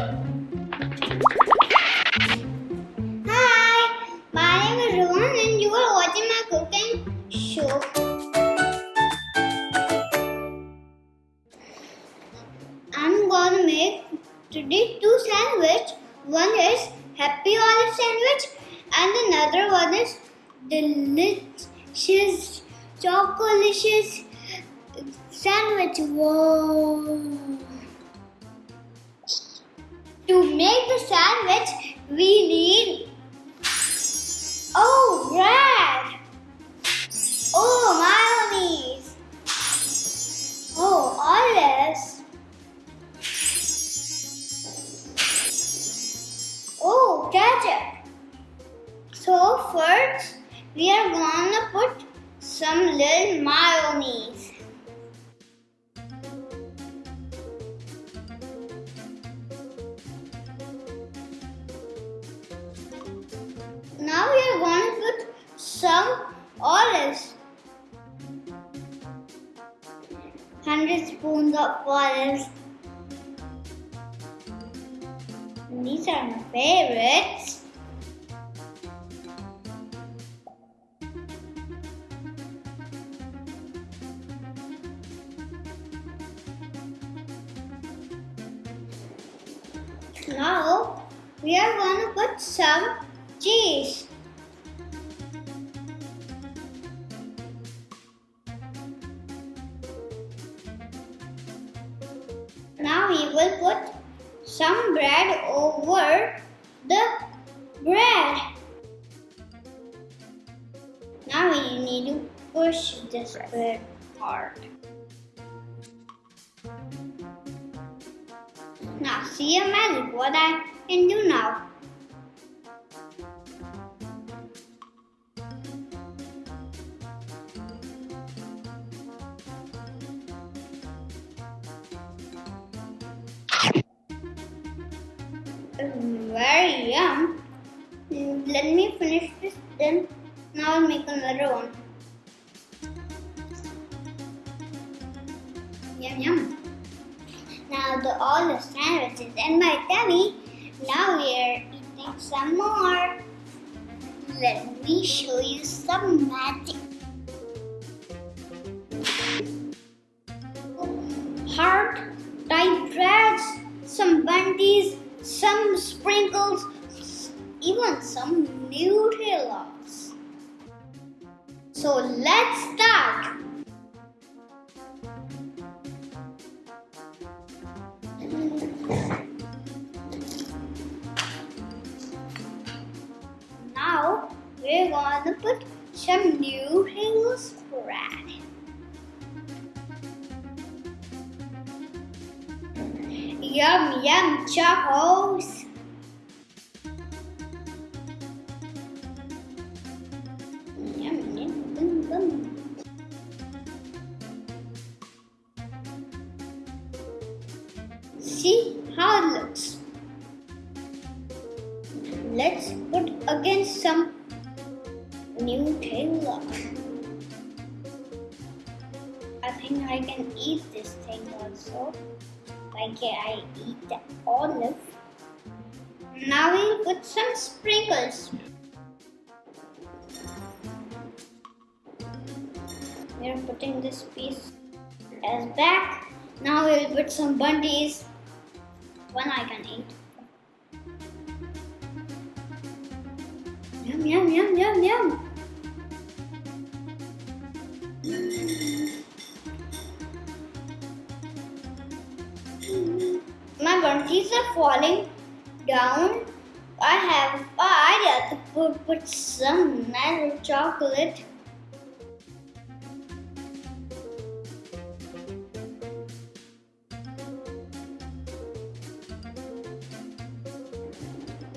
Hi, my name is Rohan and you are watching my cooking show. I'm gonna make today two sandwich. One is happy olive sandwich and another one is delicious chocolicious sandwich. Whoa. To make the sandwich, we need oh bread, oh mayonnaise, oh olives, oh ketchup. So first, we are gonna put some little mayonnaise. 100 spoons of olives. These are my favorites. Now we are going to put some cheese. Now we will put some bread over the bread. Now we need to push this bread hard. Now see a magic what I can do now. Let me finish this then. Now I'll make another one. Yum yum. Now the all the sandwiches and my tummy. Now we are eating some more. Let me show you some magic. So let's start. Now we're gonna put some Nutella spread. Yum yum chocos. See how it looks. Let's put again some new Nutella. I think I can eat this thing also. Can I eat the olive? Now we'll put some sprinkles. We're putting this piece as back. Now we'll put some bunties. One I can eat. Yum yum yum yum yum. My bunties are falling down. I have an idea to put, put some nice chocolate.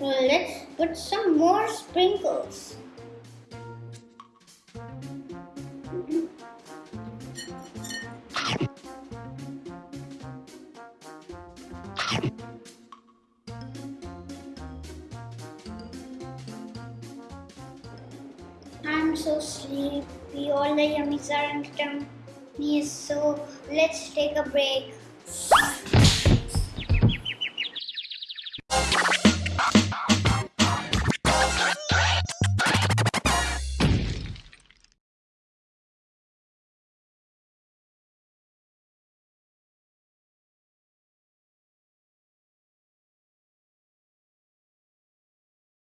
Let's put some more sprinkles. I'm so sleepy. All the yummies are in tummy. So let's take a break.